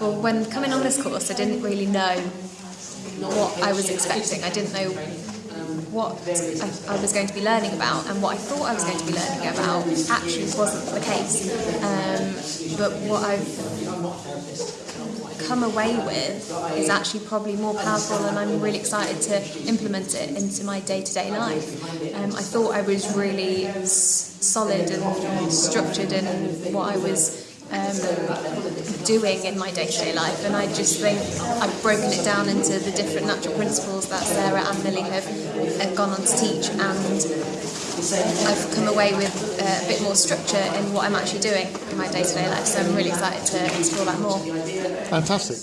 Well, when coming on this course, I didn't really know what I was expecting. I didn't know what I, I was going to be learning about, and what I thought I was going to be learning about actually wasn't the case. Um, but what I've come away with is actually probably more powerful and I'm really excited to implement it into my day-to-day life. Um, I thought I was really solid and structured in what I was um, doing in my day-to-day -day life and I just think I've broken it down into the different natural principles that Sarah and Millie have, have gone on to teach and I've come away with uh, a bit more structure in what I'm actually doing in my day-to-day -day life so I'm really excited to explore that more. Fantastic.